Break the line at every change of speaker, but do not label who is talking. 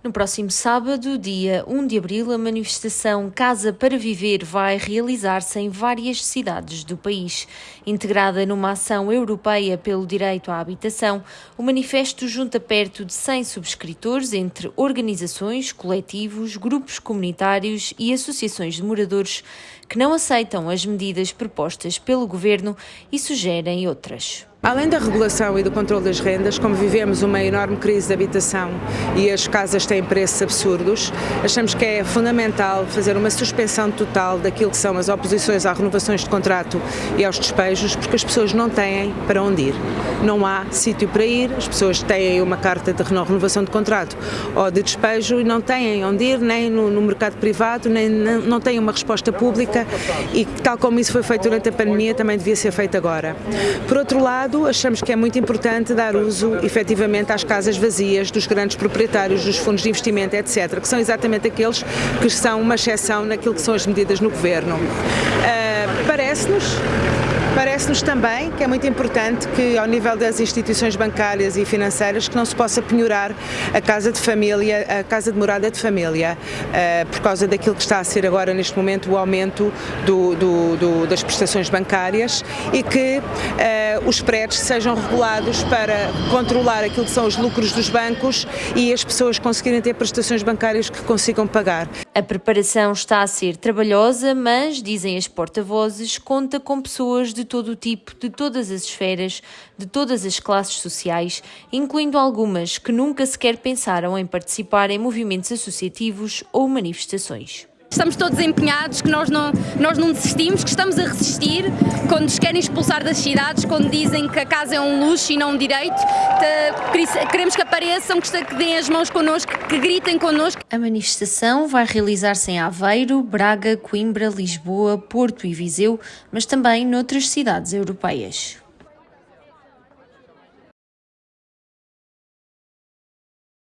No próximo sábado, dia 1 de abril, a manifestação Casa para Viver vai realizar-se em várias cidades do país. Integrada numa ação europeia pelo direito à habitação, o manifesto junta perto de 100 subscritores entre organizações, coletivos, grupos comunitários e associações de moradores que não aceitam as medidas propostas pelo governo e sugerem outras.
Além da regulação e do controle das rendas, como vivemos uma enorme crise de habitação e as casas têm preços absurdos, achamos que é fundamental fazer uma suspensão total daquilo que são as oposições às renovações de contrato e aos despejos, porque as pessoas não têm para onde ir. Não há sítio para ir, as pessoas têm uma carta de renovação de contrato ou de despejo e não têm onde ir, nem no, no mercado privado, nem não têm uma resposta pública e tal como isso foi feito durante a pandemia, também devia ser feito agora. Por outro lado, lado, achamos que é muito importante dar uso, efetivamente, às casas vazias dos grandes proprietários, dos fundos de investimento, etc., que são exatamente aqueles que são uma exceção naquilo que são as medidas no governo. Uh, Parece-nos Parece-nos também que é muito importante que, ao nível das instituições bancárias e financeiras, que não se possa penhorar a casa de família, a casa de morada de família, uh, por causa daquilo que está a ser agora, neste momento, o aumento do, do, do, das prestações bancárias e que uh, os prédios sejam regulados para controlar aquilo que são os lucros dos bancos e as pessoas conseguirem ter prestações bancárias que consigam pagar.
A preparação está a ser trabalhosa, mas, dizem as porta-vozes, conta com pessoas de todo o tipo, de todas as esferas, de todas as classes sociais, incluindo algumas que nunca sequer pensaram em participar em movimentos associativos ou manifestações.
Estamos todos empenhados, que nós não, nós não desistimos, que estamos a resistir quando nos querem expulsar das cidades, quando dizem que a casa é um luxo e não um direito. Queremos que apareçam, que deem as mãos connosco, que gritem connosco.
A manifestação vai realizar-se em Aveiro, Braga, Coimbra, Lisboa, Porto e Viseu, mas também noutras cidades europeias.